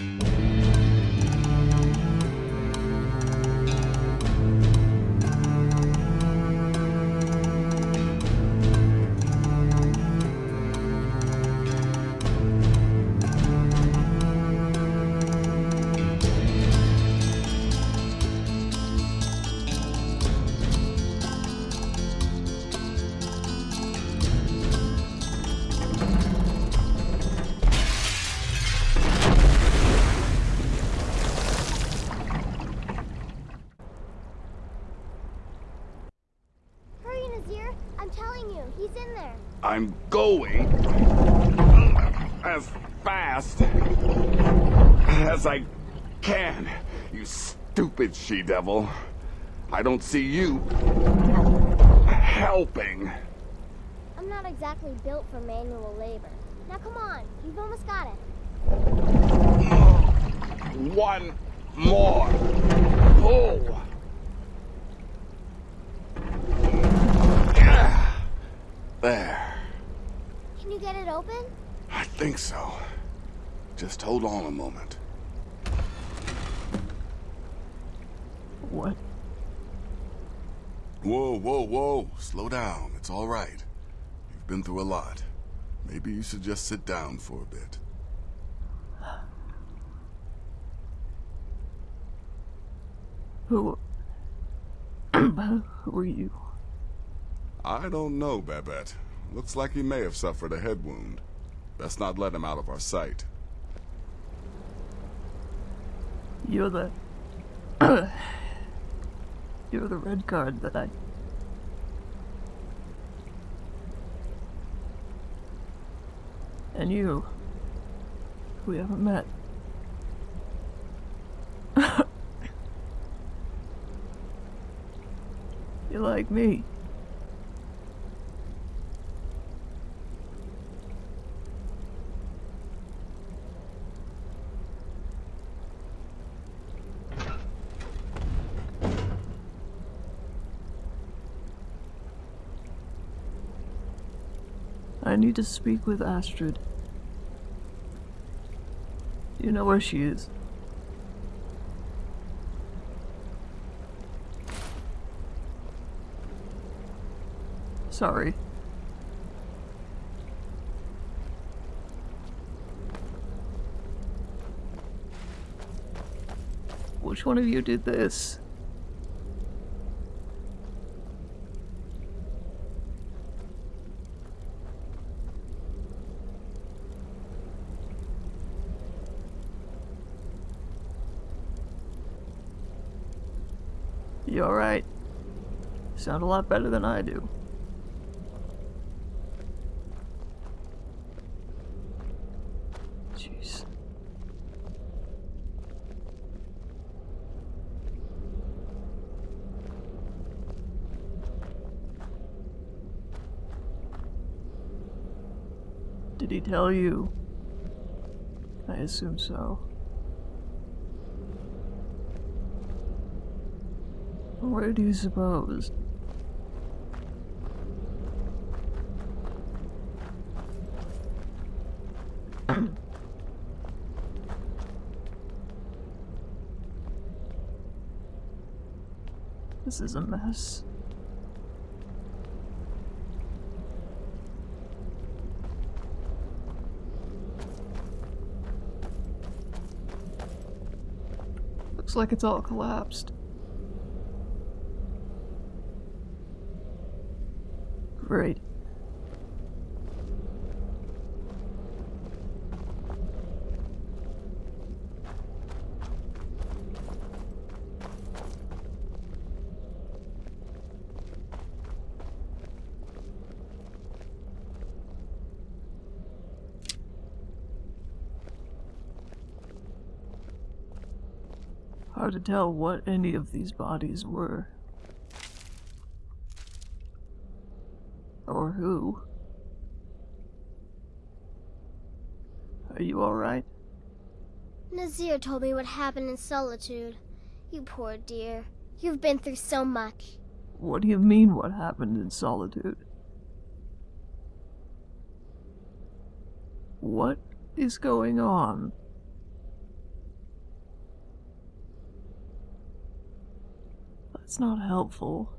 Hurry, stupid she-devil. I don't see you helping. I'm not exactly built for manual labor. Now come on, you've almost got it. One more pull. There. Can you get it open? I think so. Just hold on a moment. What? Whoa, whoa, whoa. Slow down. It's all right. You've been through a lot. Maybe you should just sit down for a bit. Who... Who are you? I don't know, Babette. Looks like he may have suffered a head wound. Best not let him out of our sight. You're the... You're the red card that I... And you... We haven't met. You're like me. Need to speak with Astrid. You know where she is. Sorry. Which one of you did this? You alright? Sound a lot better than I do. Jeez. Did he tell you? I assume so. Where do you suppose? this is a mess. Looks like it's all collapsed. Great. Hard to tell what any of these bodies were. told me what happened in solitude. You poor dear. You've been through so much. What do you mean, what happened in solitude? What is going on? That's not helpful.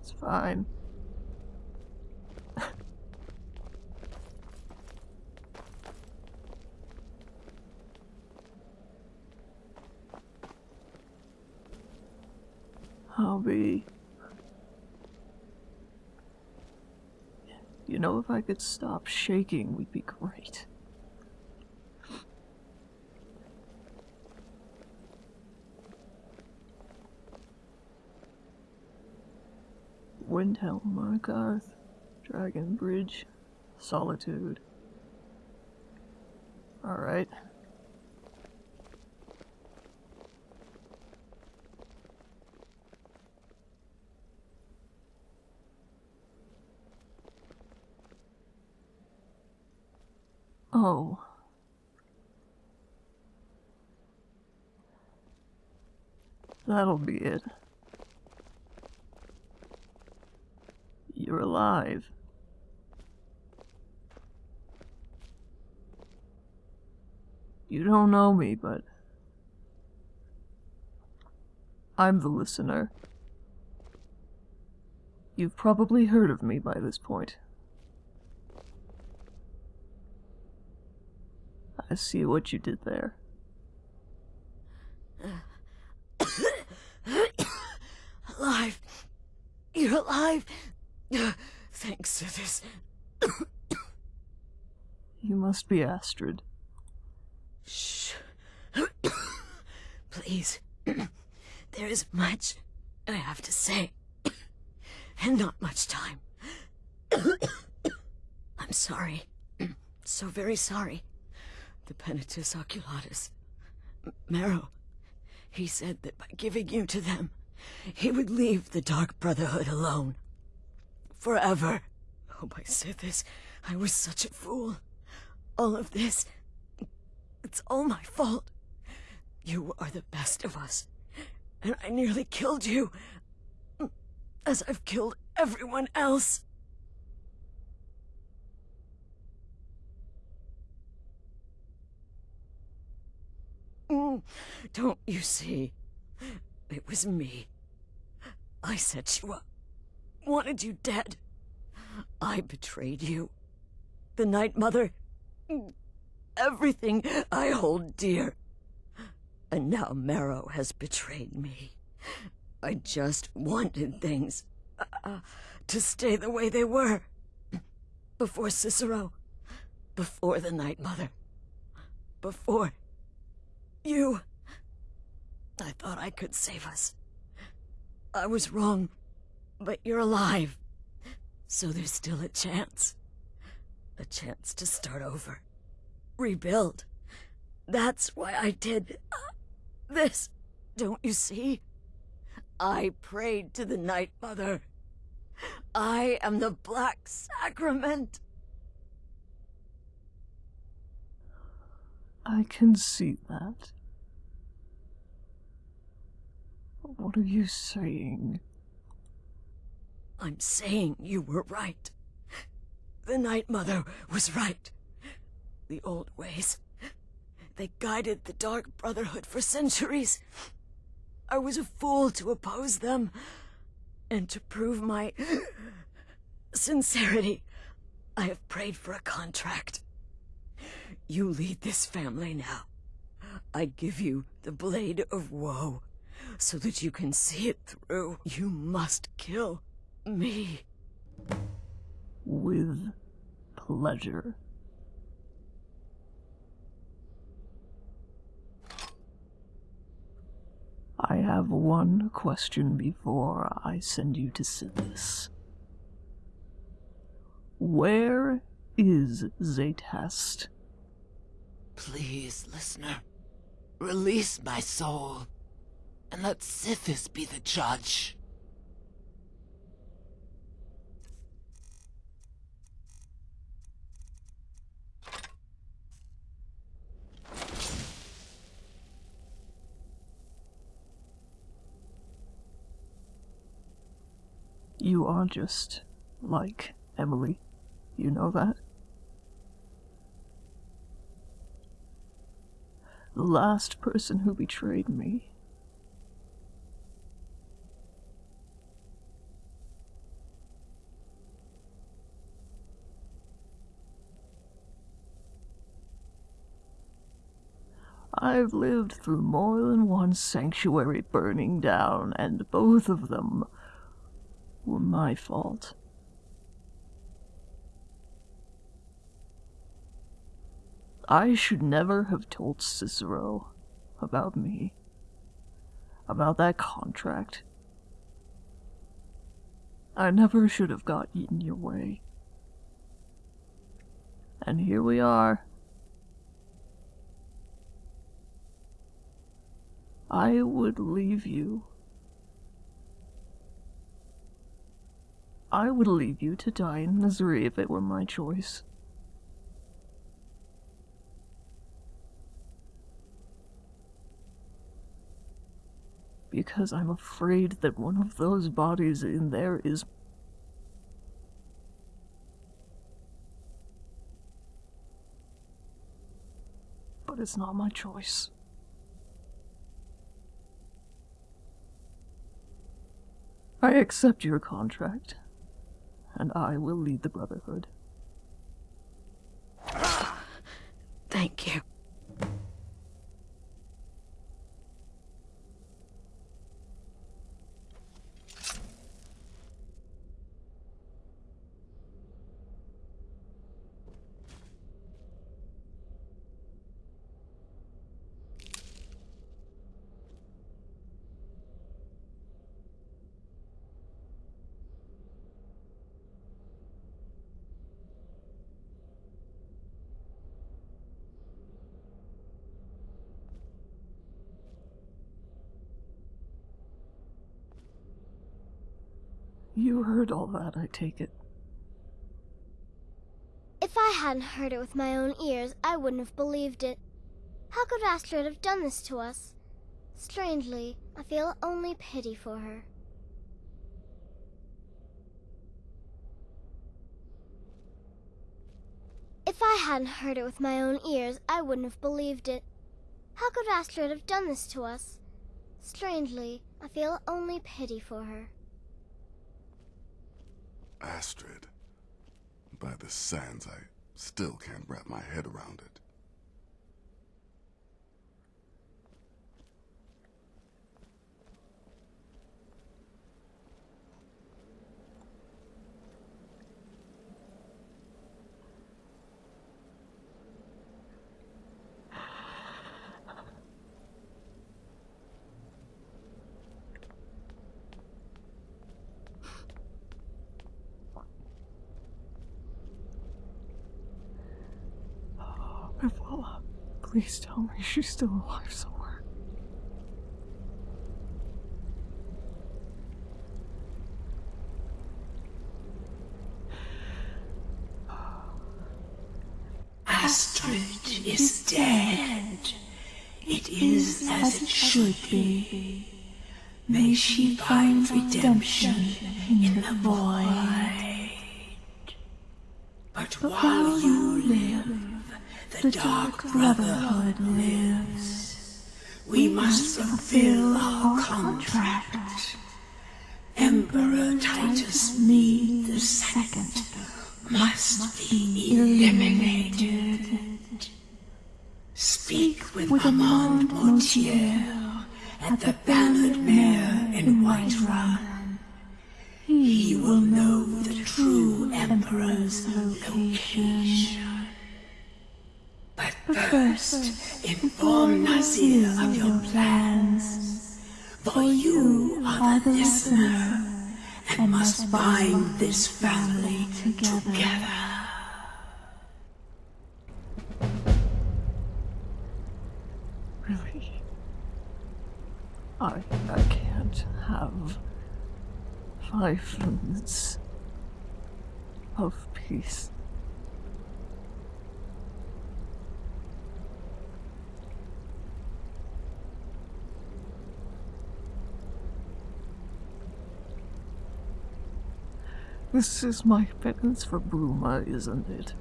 It's fine. I'll be. You know, if I could stop shaking, we'd be great. Windhelm, Markarth, Dragon Bridge, Solitude. Alright. Oh. That'll be it. You're alive. You don't know me, but I'm the listener. You've probably heard of me by this point. I see what you did there. alive. You're alive. Thanks to this. You must be Astrid. Shh. Please. there is much I have to say, and not much time. I'm sorry. so very sorry. The Penitus Oculatus. M- Maro. He said that by giving you to them, he would leave the Dark Brotherhood alone. Forever. Oh, my Sithis, I was such a fool. All of this, it's all my fault. You are the best of us, and I nearly killed you, as I've killed everyone else. Don't you see? It was me. I set you up, wanted you dead. I betrayed you. The Night Mother. Everything I hold dear. And now Maro has betrayed me. I just wanted things uh, to stay the way they were. Before Cicero. Before the Night Mother. Before you. I thought I could save us. I was wrong, but you're alive. So there's still a chance. A chance to start over. Rebuild. That's why I did uh, this. Don't you see? I prayed to the Night Mother. I am the Black Sacrament. I can see that. What are you saying? I'm saying you were right. The Night Mother was right. The old ways. They guided the Dark Brotherhood for centuries. I was a fool to oppose them. And to prove my sincerity, I have prayed for a contract. You lead this family now. I give you the Blade of Woe, so that you can see it through. You must kill me. With pleasure. I have one question before I send you to Sithis. Where is Zaytest? Please, listener, release my soul, and let Sithis be the judge. You are just like Emily. You know that? the last person who betrayed me. I've lived through more than one sanctuary burning down, and both of them were my fault. I should never have told Cicero about me, about that contract. I never should have got in your way. And here we are. I would leave you. I would leave you to die in misery if it were my choice. Because I'm afraid that one of those bodies in there is but it's not my choice. I accept your contract, and I will lead the Brotherhood. Thank you. Heard all that, I take it. If I hadn't heard it with my own ears, I wouldn't have believed it. How could Astrid have done this to us? Strangely, I feel only pity for her. If I hadn't heard it with my own ears, I wouldn't have believed it. How could Astrid have done this to us? Strangely, I feel only pity for her. Astrid. By the sands, I still can't wrap my head around it. Please tell me she's still alive somewhere. Astrid is dead. It is as it should be. May she find redemption in the void. Dark Brotherhood lives. We must fulfill our contract. This family together. Really? I, I can't have five minutes of peace. This is my penance for Bruma, isn't it?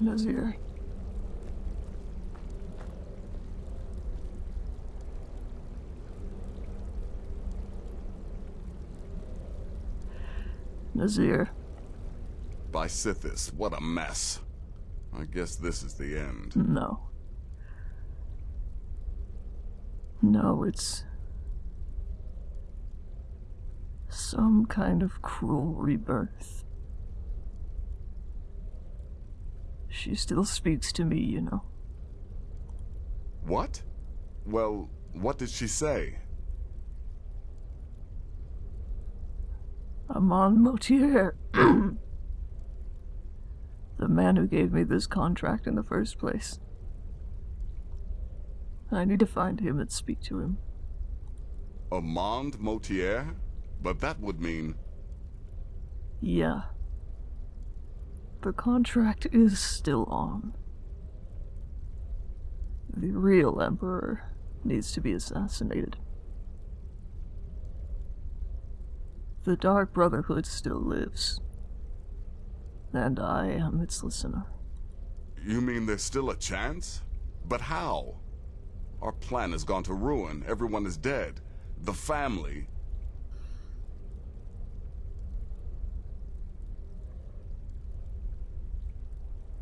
Nazir. Nazir, By Sithis, what a mess. I guess this is the end. no. No, it's. some kind of cruel rebirth. She still speaks to me, you know. What? Well, what did she say? Amaund Motierre. the man who gave me this contract in the first place. I need to find him and speak to him. Amaund Motierre? But that would mean. Yeah. The contract is still on. The real Emperor needs to be assassinated. The Dark Brotherhood still lives. And I am its listener. You mean there's still a chance? But how? Our plan has gone to ruin. Everyone is dead. The family.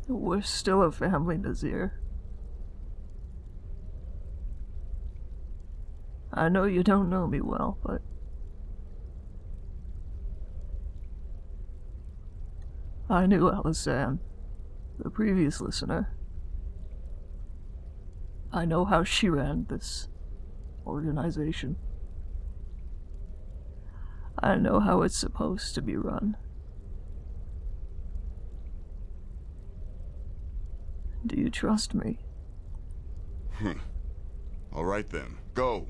We're still a family, Nazir. I know you don't know me well, but. I knew Alizan, the previous listener. I know how she ran this organization. I know how it's supposed to be run. Do you trust me? Hmm. All right then. Go.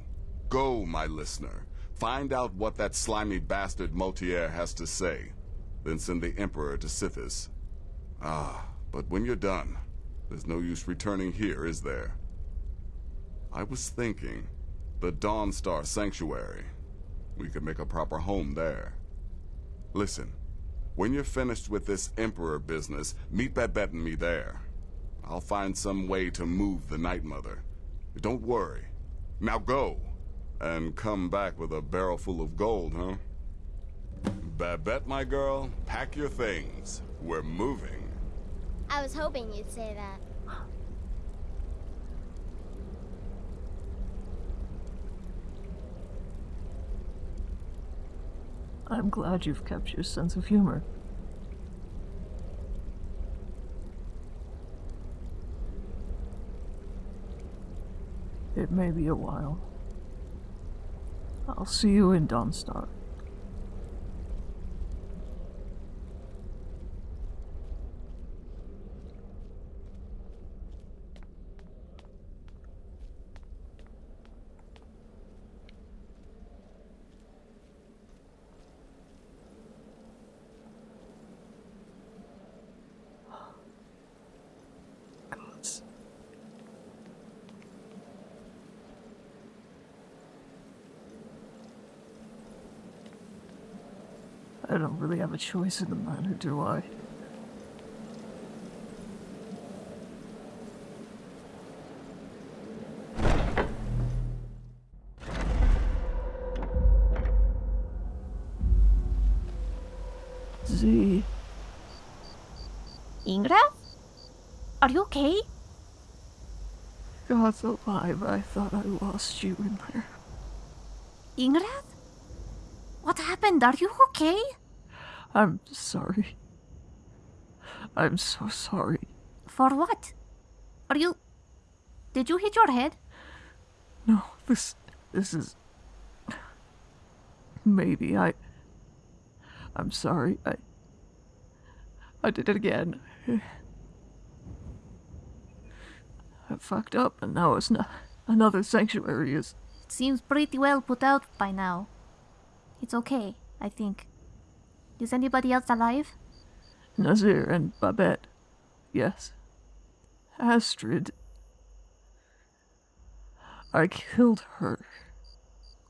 Go, my listener. Find out what that slimy bastard Motierre has to say. Then send the Emperor to Sithis. Ah, but when you're done, there's no use returning here, is there? I was thinking, the Dawnstar Sanctuary. We could make a proper home there. Listen, when you're finished with this Emperor business, meet Babette and me there. I'll find some way to move the Night Mother. Don't worry. Now go. And come back with a barrel full of gold, huh? Babette, my girl, pack your things. We're moving. I was hoping you'd say that. I'm glad you've kept your sense of humor. It may be a while. I'll see you in Dawnstar. Choice in the matter, do I? Z, Ingra? Are you okay? God's alive. I thought I lost you in there. Ingrad? What happened? Are you okay? I'm sorry. I'm so sorry. For what? Are you. Did you hit your head? No, this this is maybe I I'm sorry. I I did it again. I fucked up and now it's not another sanctuary is It seems pretty well put out by now. It's okay, I think. Is anybody else alive? Nazir and Babette. Yes. Astrid. I killed her.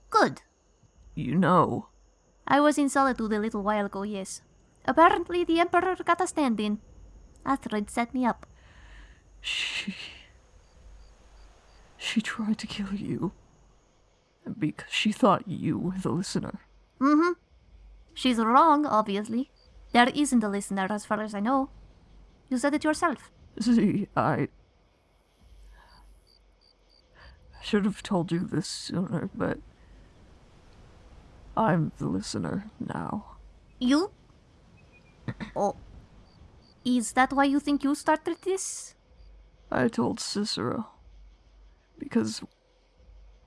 Good. You know. I was in Solitude a little while ago, yes. Apparently, the Emperor got a stand in. Astrid set me up. She. She tried to kill you. Because she thought you were the listener. Mm hmm. She's wrong, obviously. There isn't a listener as far as I know. You said it yourself. See, I should have told you this sooner, but I'm the listener now. You? oh. Is that why you think you started this? I told Cicero because,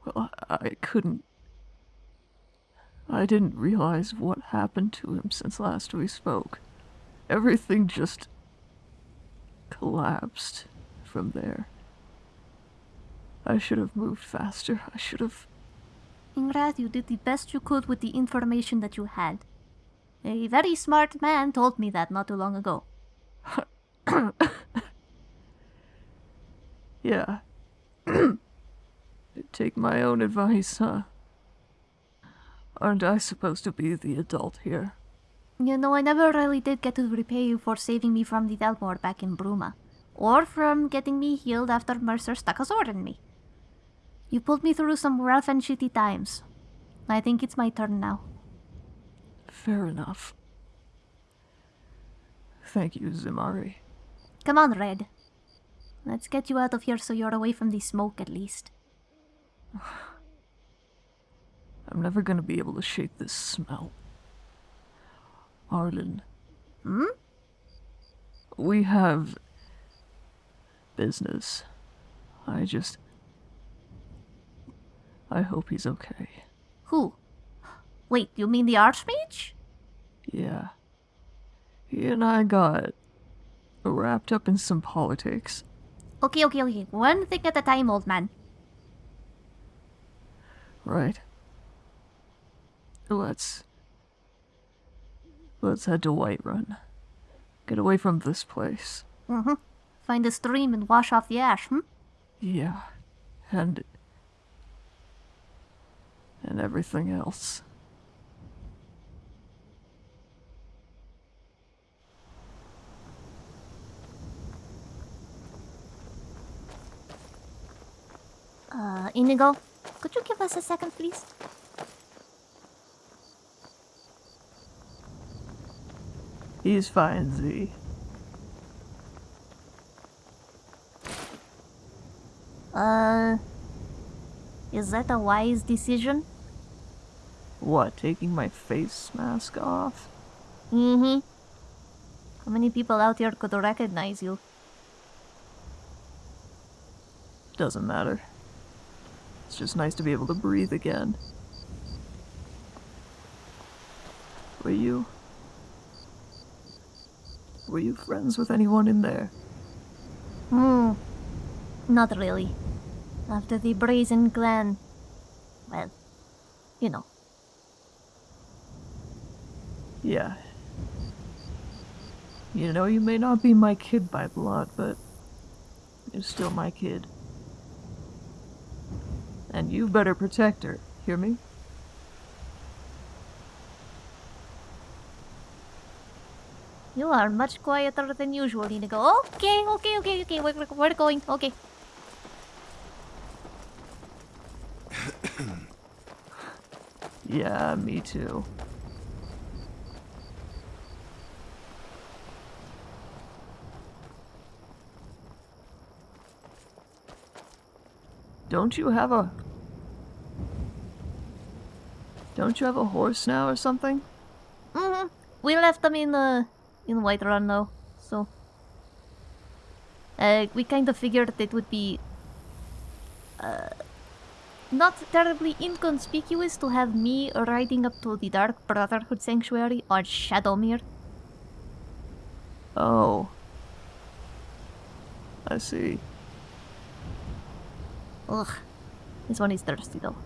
well, I couldn't. I didn't realize what happened to him since last we spoke. Everything just collapsed from there. I should have moved faster. I should have. Ingrad, you did the best you could with the information that you had. A very smart man told me that not too long ago. Yeah. Take my own advice, huh? Aren't I supposed to be the adult here? You know, I never really did get to repay you for saving me from the Thalmor back in Bruma, or from getting me healed after Mercer stuck a sword in me. You pulled me through some rough and shitty times. I think it's my turn now. Fair enough. Thank you, Zimari. Come on, Red. Let's get you out of here so you're away from the smoke at least. I'm never gonna be able to shake this smell. Arlen. Hmm? We have business. I just. I hope he's okay. Who? Wait, you mean the Archmage? Yeah. He and I got wrapped up in some politics. Okay, okay, okay. One thing at a time, old man. Right. Let's. Let's head to Whiterun. Get away from this place. Mm-hmm. Find a stream and wash off the ash, hmm? Yeah. And. And everything else. Uh, Inigo, could you give us a second, please? He's fine, Z. Uh, is that a wise decision? What, taking my face mask off? Mm-hmm. How many people out here could recognize you? Doesn't matter. It's just nice to be able to breathe again. Were you. Were you friends with anyone in there? Hmm. Not really. After the Brazen Clan. Well, you know. Yeah. You know, you may not be my kid by blood, but you're still my kid. And you better protect her, hear me? You are much quieter than usual, Inigo. Okay, okay, okay, okay. We're, we're going. Okay. Yeah, me too. Don't you have a... Don't you have a horse now or something? Mm-hmm. We left them in, uh, in Whiterun now, so... Uh, we kind of figured it would be... Uh, not terribly inconspicuous to have me riding up to the Dark Brotherhood Sanctuary on Shadowmere. Oh. I see. Ugh. This one is thirsty though.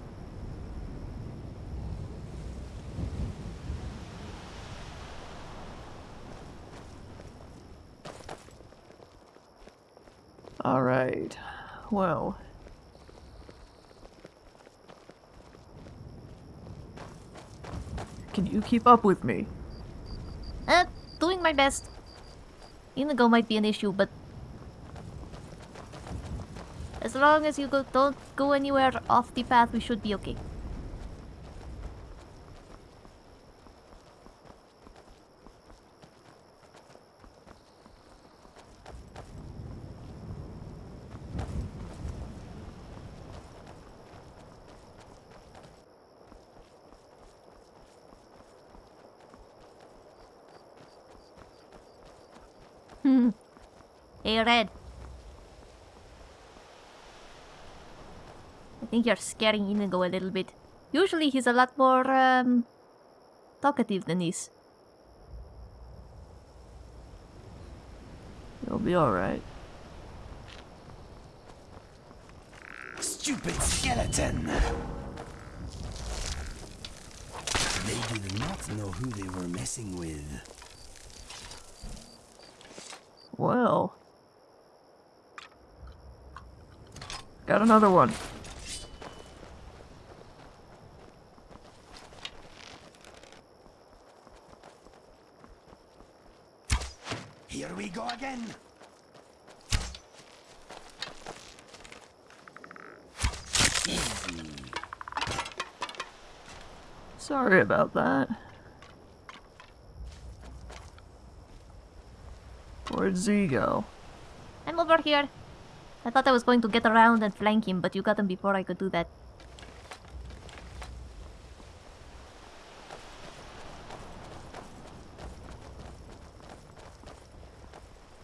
Well. Can you keep up with me? Uh, doing my best. Inigo might be an issue, but as long as you go, don't go anywhere off the path, we should be okay. Hey, Red. I think you're scaring Inigo a little bit. Usually he's a lot more, um, talkative than this. You'll be alright. Stupid skeleton! They did not know who they were messing with. Well. Got another one. Here we go again! Easy. Sorry about that. Where'd Z go? I'm over here. I thought I was going to get around and flank him, but you got him before I could do that.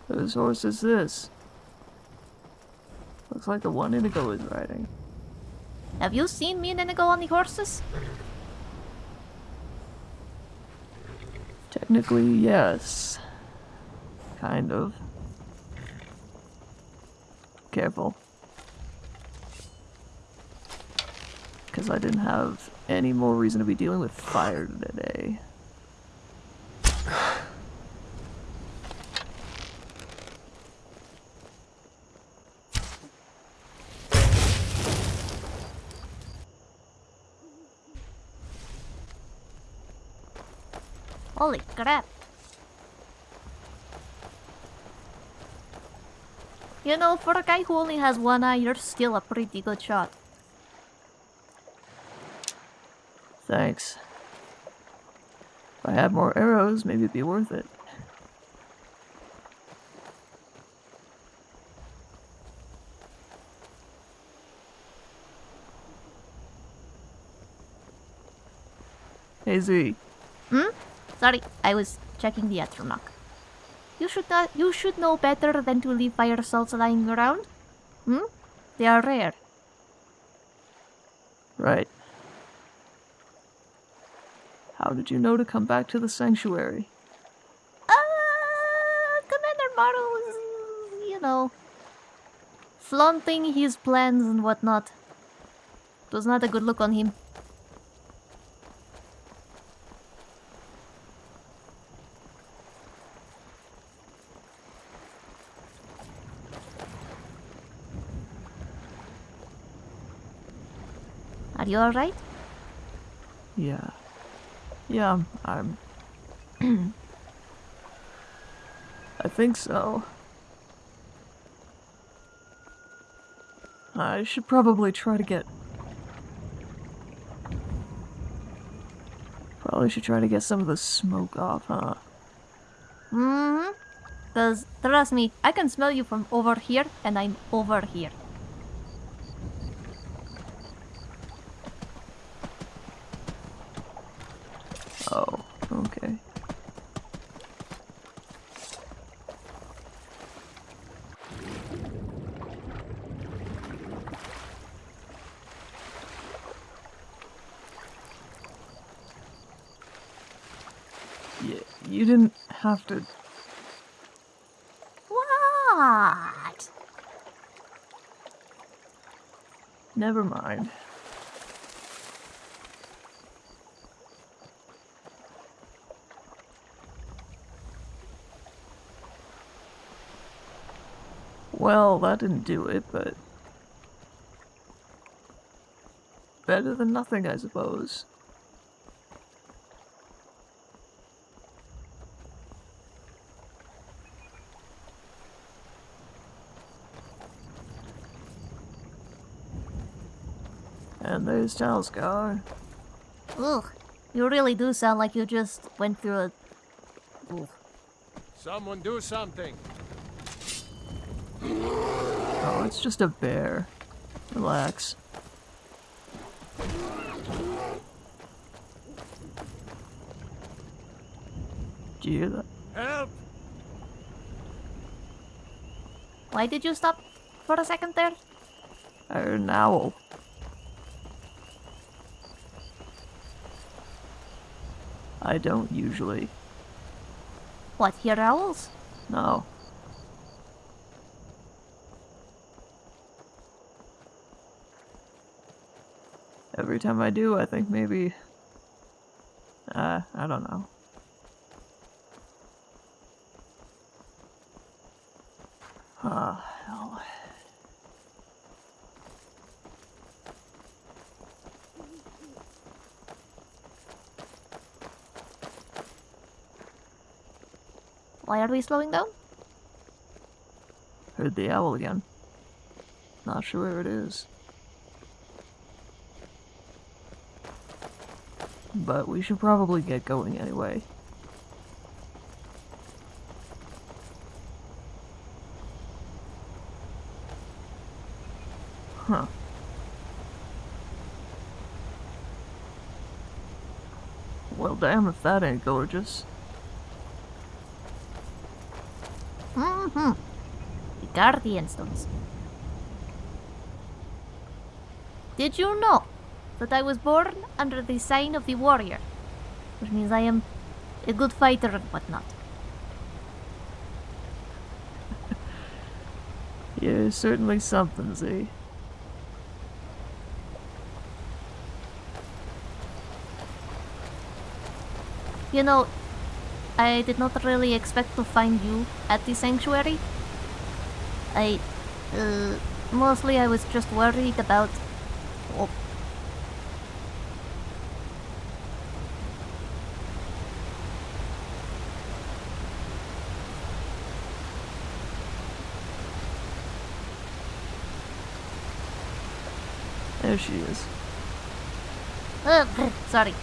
Whose horse is this? Looks like the one Inigo is riding. Have you seen me and Inigo on the horses? Technically, yes. Kind of. Careful. Because I didn't have any more reason to be dealing with fire today. Holy crap. You know, for a guy who only has one eye, you're still a pretty good shot. Thanks. If I had more arrows, maybe it'd be worth it. Hey Z, Hmm? Sorry, I was checking the Atronach. You should not, you should know better than to leave by yourselves lying around. Hmm? They are rare. right. How did you know to come back to the sanctuary? Uh, Commander Maro was, you know, flaunting his plans and whatnot. It was not a good look on him. You alright? Yeah. Yeah, I'm. I'm I think so. I should probably try to get. Probably should try to get some of the smoke off, huh? Mm-hmm. Cause trust me, I can smell you from over here, and I'm over here. Oh, okay. Yeah, you didn't have to. What? Never mind. Well, that didn't do it, but. Better than nothing, I suppose. And there's Talscar. Ugh. You really do sound like you just went through a. Ugh. Someone do something. Oh, it's just a bear. Relax. Do you hear that? Help! Why did you stop for a second there? I heard an owl. I don't usually. What, hear owls? No. Every time I do, I think maybe. Uh, I don't know. Are we slowing down? Heard the owl again. Not sure where it is. But we should probably get going anyway. Huh. Well, damn if that ain't gorgeous. Mm-hmm. The Guardian Stones. Did you know that I was born under the sign of the warrior? Which means I am a good fighter and whatnot. Yeah, certainly something, Z. You know, I did not really expect to find you at the sanctuary. I, uh, mostly I was just worried about. Oh, There she is. uh, sorry.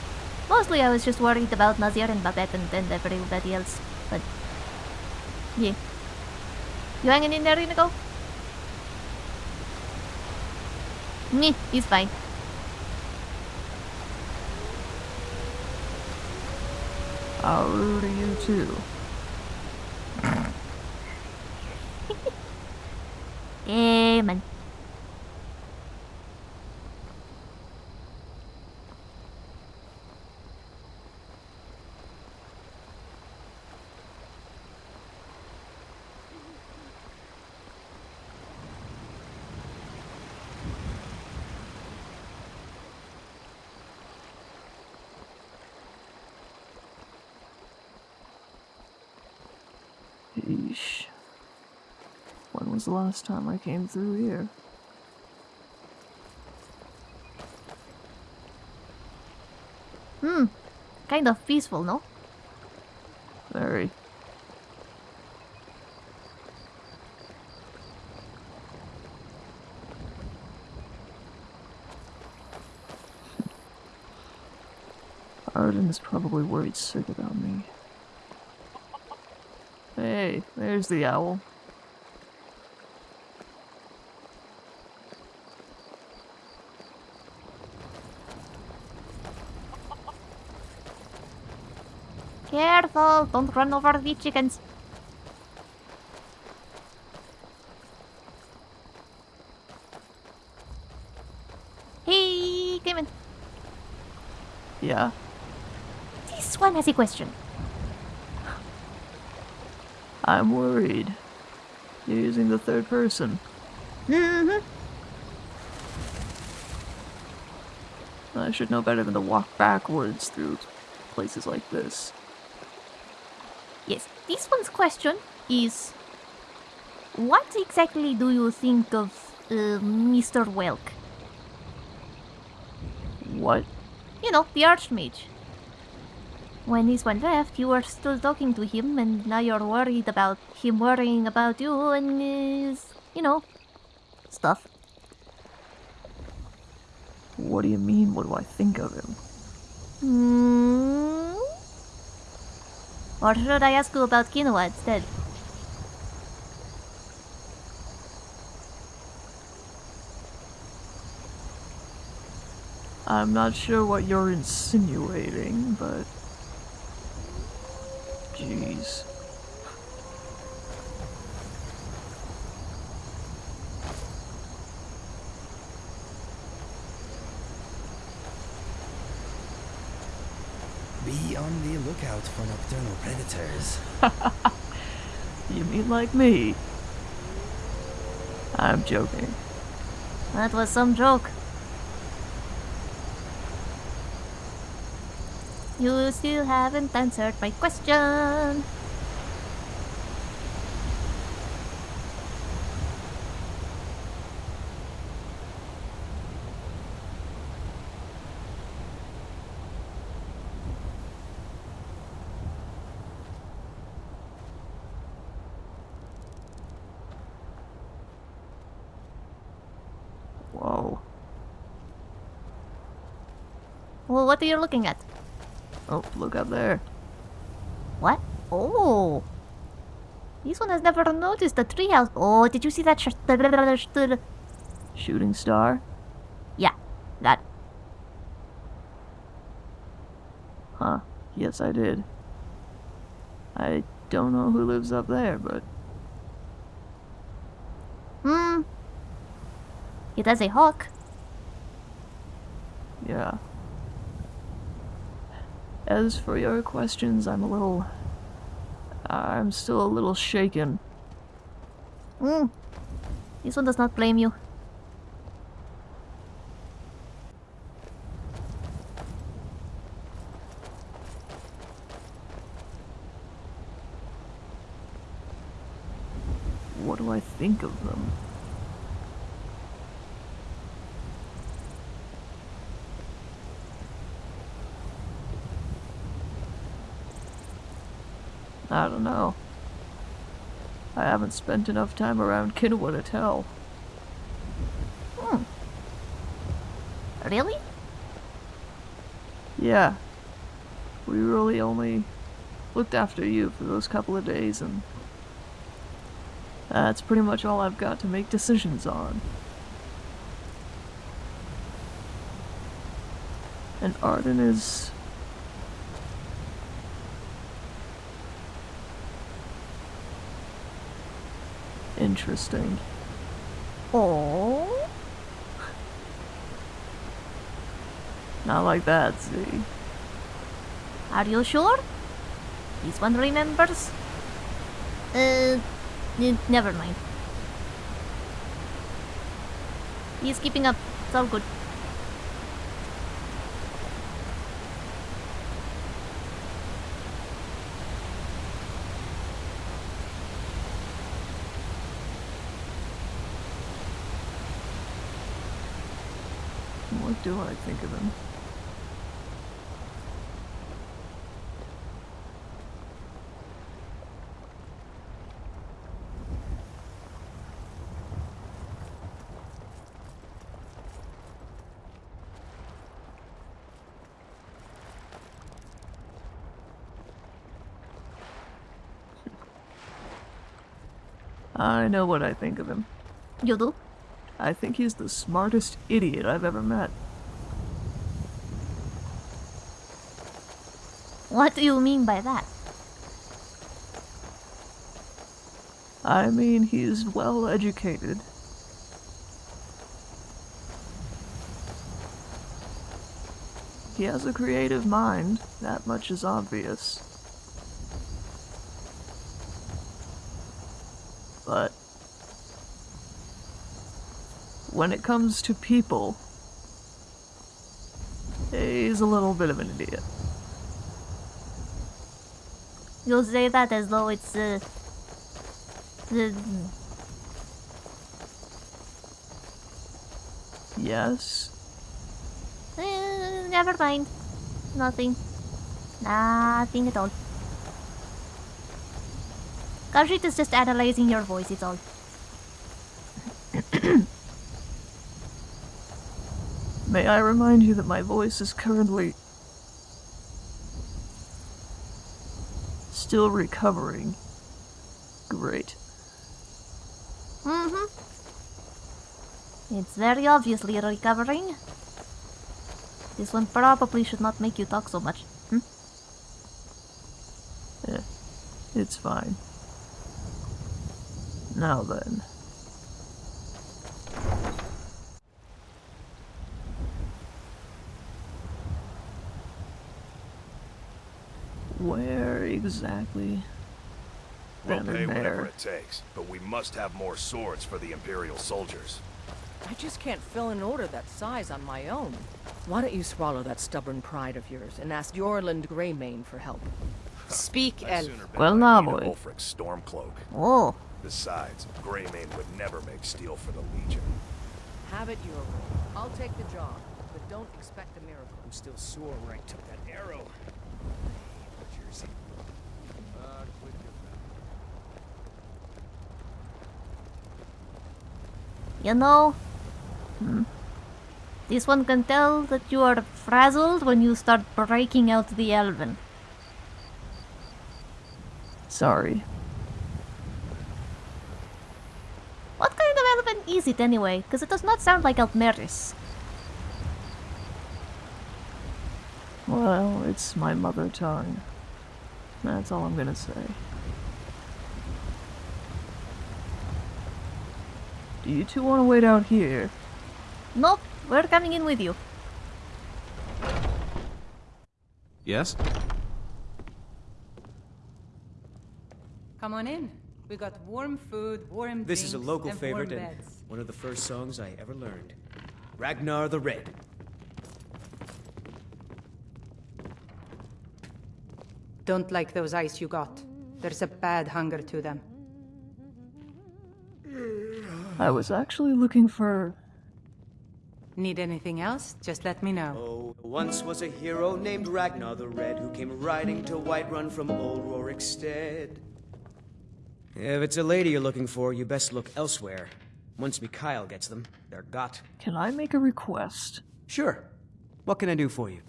Mostly I was just worried about Nazir and Babette and, and everybody else. But, yeah. You hanging in there, Inigo? Meh, he's fine. I'll rude to you too. Was the last time I came through here? Hmm. Kind of peaceful, no? Very. Arden is probably worried sick about me. Hey, there's the owl. Careful, don't run over the chickens. Hey, Cayman. Yeah? This one has a question. I'm worried. You're using the third person. Mm-hmm. I should know better than to walk backwards through places like this. Yes, this one's question is What exactly do you think of uh, Mr. Welk? What? You know, the Archmage. When this one left, you were still talking to him, and now you're worried about him worrying about you and his, you know, stuff. What do you mean? What do I think of him? Hmm? Or should I ask you about quinoa instead? I'm not sure what you're insinuating, but. Jeez. on the lookout for nocturnal predators. You mean like me? I'm joking. That was some joke. You still haven't answered my question. Whoa. Well, what are you looking at? Oh, look up there. What? Oh. This one has never noticed the treehouse. Oh, did you see that? Sh- Shooting star? yeah, that. Huh. Yes, I did. I don't know who lives up there, but Hmm. It has a hawk. yeah. As for your questions, I'm a little. I'm still a little shaken. Hmm. This one does not blame you. What do I think of them? I don't know. I haven't spent enough time around Kinawa to tell. Hmm. Really? Yeah. We really only looked after you for those couple of days, and that's pretty much all I've got to make decisions on. And Arden is. Interesting. Oh. Not like that, see? Are you sure? This one remembers? Uh, never mind. He's keeping up. It's all good. What do I think of him? I know what I think of him. You do? I think he's the smartest idiot I've ever met. What do you mean by that? I mean, he's well educated. He has a creative mind, that much is obvious. But when it comes to people, he's a little bit of an idiot. You'll say that as though it's uh, the Yes? eh, never mind. Nothing. Nothing at all. Khajiit is just analyzing your voice, it's all. May I remind you that my voice is currently still recovering. Great. Mm-hmm. It's very obviously recovering. This one probably should not make you talk so much. Hmm? Eh, it's fine. Now then. Exactly? We'll Bannered pay whatever it takes, but we must have more swords for the Imperial soldiers. I just can't fill an order that size on my own. Why don't you swallow that stubborn pride of yours and ask Eorlund Gray-Mane for help? Speak, I'd Elf. Well, my now, boy. Ulfric's Stormcloak. Oh, Besides, Greymane would never make steel for the Legion. Have it your way. I'll take the job, but don't expect a miracle. I'm still sore where I took that arrow. Jersey. Uh, quit your mouth. You know, hmm, this one can tell that you are frazzled when you start breaking out the elven. Sorry. What kind of elven is it anyway? Because it does not sound like Altmeris. Well, it's my mother tongue. That's all I'm gonna say. You two want to wait out here? Nope, we're coming in with you. Yes? Come on in. We got warm food, warm This is a local and favorite and one of the first songs I ever learned. Ragnar the Red. Don't like those ice you got. There's a bad hunger to them. I was actually looking for. Need anything else? Just let me know. Oh, once was a hero named Ragnar the Red who came riding to Whiterun from old Rorikstead. If it's a lady you're looking for, you best look elsewhere. Once Mikael gets them, they're got. Can I make a request? Sure. What can I do for you?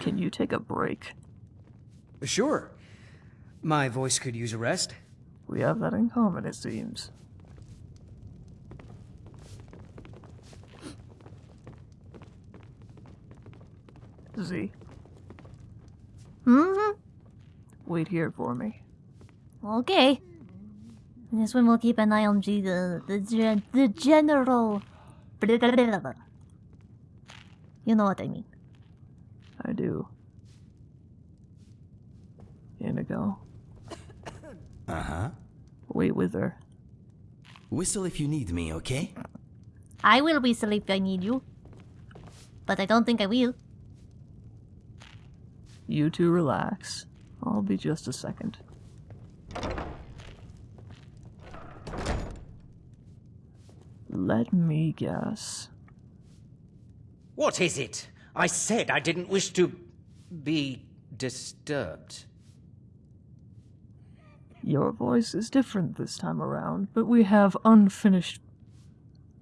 Can you take a break? Sure. My voice could use a rest. We have that in common, it seems. Z, hmm wait here for me. Okay. This one will keep an eye on G, the, the, gen- the general. You know what I mean. I do. Inigo, Uh huh. wait with her. Whistle if you need me, okay? I will whistle if I need you. But I don't think I will. You two relax. I'll be just a second. Let me guess. What is it? I said I didn't wish to be disturbed. Your voice is different this time around, but we have unfinished.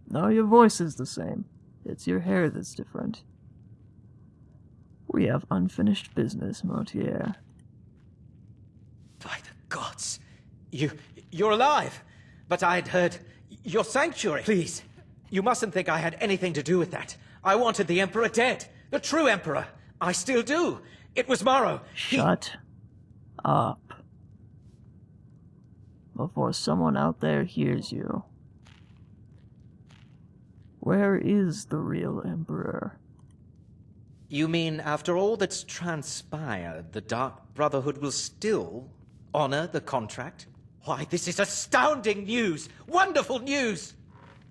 No, your voice is the same. It's your hair that's different. We have unfinished business, Motierre. By the gods. You. You're alive! But I'd heard. Your sanctuary! Please. You mustn't think I had anything to do with that. I wanted the Emperor dead. The true Emperor. I still do. It was Maro. Shut up. Before someone out there hears you. Where is the real Emperor? You mean after all that's transpired, the Dark Brotherhood will still honor the contract? Why, this is astounding news! Wonderful news!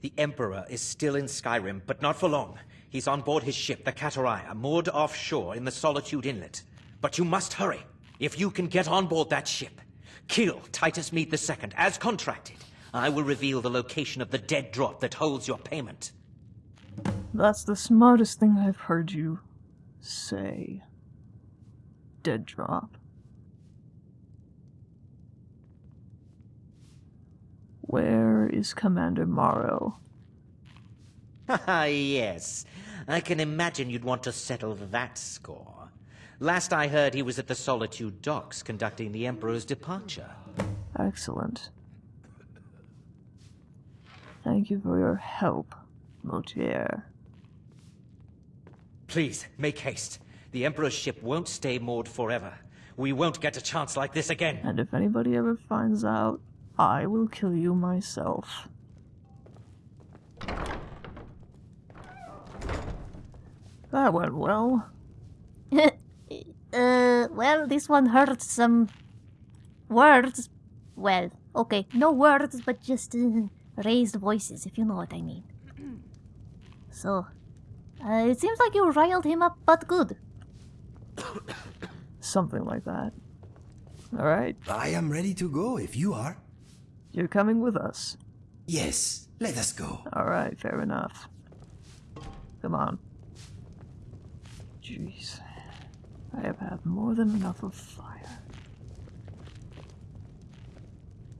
The Emperor is still in Skyrim, but not for long. He's on board his ship, the Katariah, moored offshore in the Solitude Inlet. But you must hurry. If you can get on board that ship, kill Titus Mede II, as contracted, I will reveal the location of the dead drop that holds your payment. That's the smartest thing I've heard you say. Dead drop. Where is Commander Maro? Ah, yes. I can imagine you'd want to settle that score. Last I heard, he was at the Solitude docks conducting the Emperor's departure. Excellent. Thank you for your help, Motierre. Please, make haste. The Emperor's ship won't stay moored forever. We won't get a chance like this again. And if anybody ever finds out, I will kill you myself. That went well. uh, well, this one hurts some words. Well, okay, no words, but just uh, raised voices, if you know what I mean. So, uh, it seems like you riled him up, but good. Something like that. Alright, I am ready to go if you are. you're coming with us. Yes, let us go. Alright, fair enough. Come on. Jeez. I have had more than enough of fire.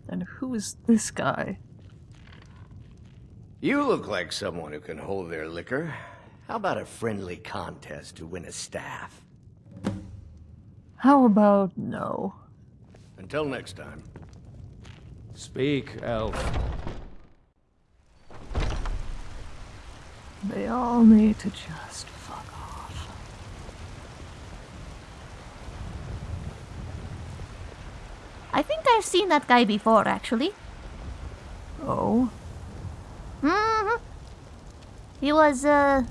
And who is this guy? You look like someone who can hold their liquor. How about a friendly contest to win a staff? How about no? Until next time. Speak, elf. They all need to just fuck off. I think I've seen that guy before, actually. Oh? hmm He was, uh...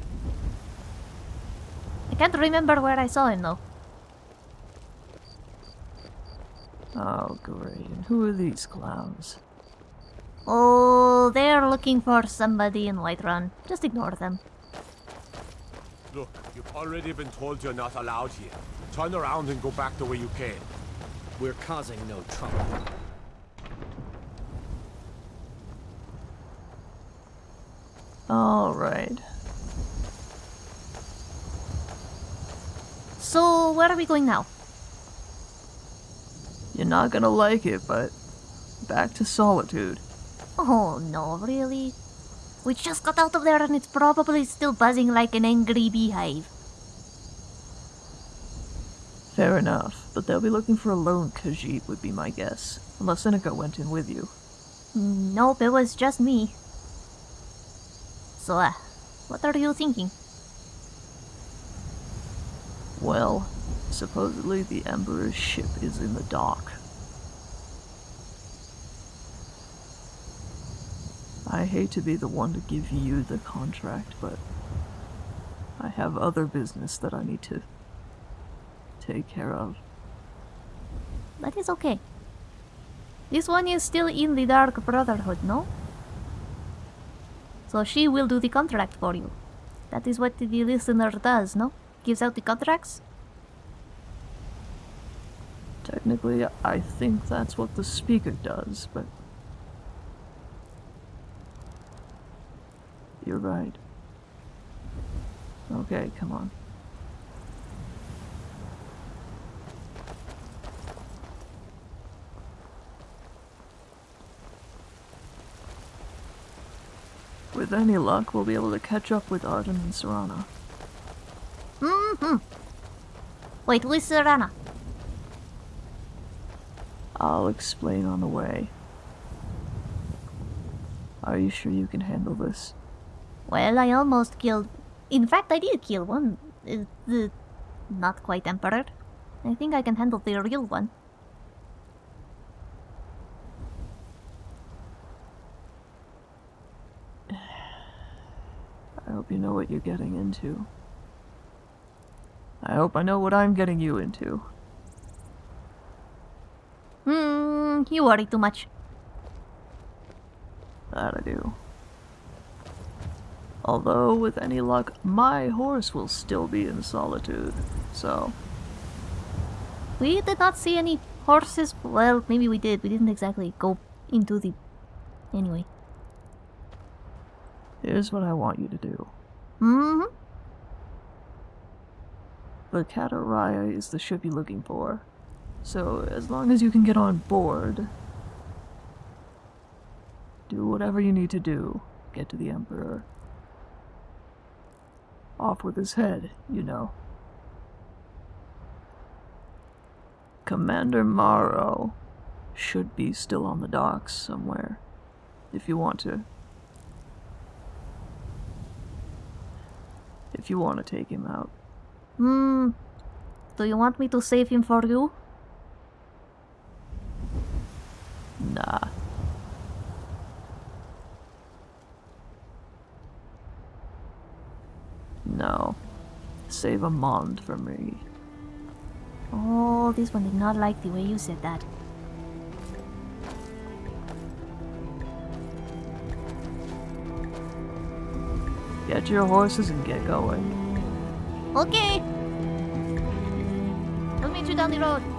I can't remember where I saw him, though. Oh, great. And who are these clowns? Oh, they're looking for somebody in Whiterun. Just ignore them. Look, you've already been told you're not allowed here. Turn around and go back the way you came. We're causing no trouble. Alright. So, where are we going now? You're not gonna like it, but back to solitude. Oh no, really? We just got out of there and it's probably still buzzing like an angry beehive. Fair enough, but they'll be looking for a lone Khajiit would be my guess. Unless Seneca went in with you. Nope, it was just me. So, uh, what are you thinking? Well, supposedly the Emperor's ship is in the dock. I hate to be the one to give you the contract, but I have other business that I need to take care of. That is okay. This one is still in the Dark Brotherhood, no? So she will do the contract for you. That is what the listener does, no? Gives out the contracts? Technically, I think that's what the speaker does, but. You're right. Okay, come on. With any luck, we'll be able to catch up with Arden and Serana. Mm-hmm. Wait, who is Serana? I'll explain on the way. Are you sure you can handle this? Well, I almost killed... In fact, I did kill one. Uh, the... Not quite Emperor. I think I can handle the real one. I hope you know what you're getting into. I hope I know what I'm getting you into. Hmm, you worry too much. That I do. Although, with any luck, my horse will still be in solitude, so... We did not see any horses. Well, maybe we did. We didn't exactly go into the... Anyway. Here's what I want you to do. Mm-hmm. The Katariah is the ship you're looking for. So, as long as you can get on board, do whatever you need to do. Get to the Emperor. Off with his head, you know. Commander Maro should be still on the docks somewhere, if you want to. If you want to take him out. Hmm. Do you want me to save him for you? Nah. No. Save a mond for me. Oh, this one did not like the way you said that. Get your horses and get going. Okay. I'll meet you down the road.